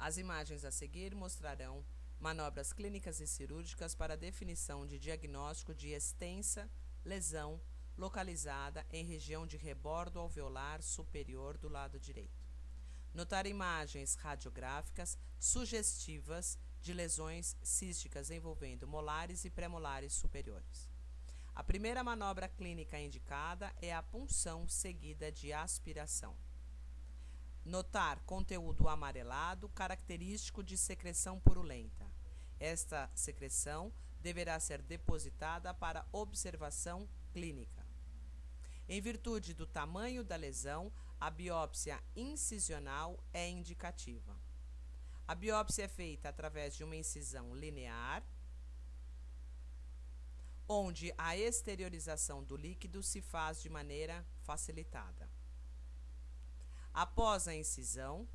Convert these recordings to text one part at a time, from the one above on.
As imagens a seguir mostrarão manobras clínicas e cirúrgicas para definição de diagnóstico de extensa lesão localizada em região de rebordo alveolar superior do lado direito. Notar imagens radiográficas sugestivas de lesões císticas envolvendo molares e premolares superiores. A primeira manobra clínica indicada é a punção seguida de aspiração. Notar conteúdo amarelado característico de secreção purulenta. Esta secreção deverá ser depositada para observação clínica. Em virtude do tamanho da lesão, a biópsia incisional é indicativa. A biópsia é feita através de uma incisão linear, onde a exteriorização do líquido se faz de maneira facilitada. Após a incisão,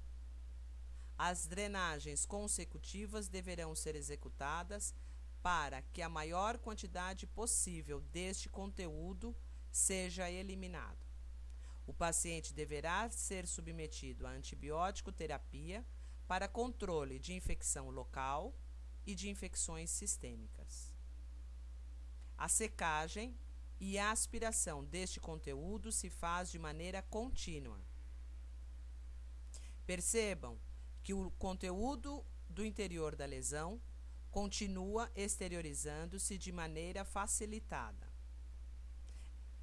as drenagens consecutivas deverão ser executadas para que a maior quantidade possível deste conteúdo seja eliminado. O paciente deverá ser submetido a antibiótico terapia para controle de infecção local e de infecções sistêmicas. A secagem e a aspiração deste conteúdo se faz de maneira contínua Percebam que o conteúdo do interior da lesão continua exteriorizando-se de maneira facilitada.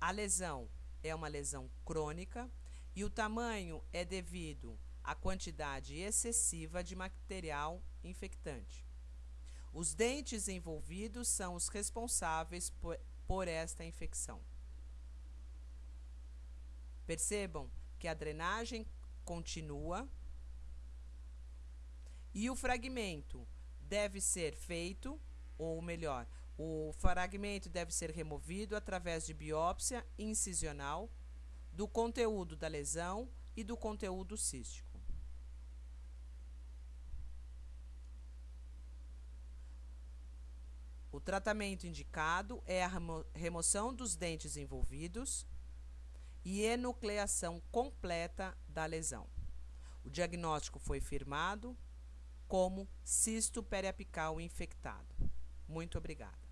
A lesão é uma lesão crônica e o tamanho é devido à quantidade excessiva de material infectante. Os dentes envolvidos são os responsáveis por, por esta infecção. Percebam que a drenagem continua e o fragmento deve ser feito, ou melhor, o fragmento deve ser removido através de biópsia incisional do conteúdo da lesão e do conteúdo cístico. O tratamento indicado é a remoção dos dentes envolvidos e enucleação completa da lesão. O diagnóstico foi firmado como cisto periapical infectado. Muito obrigada.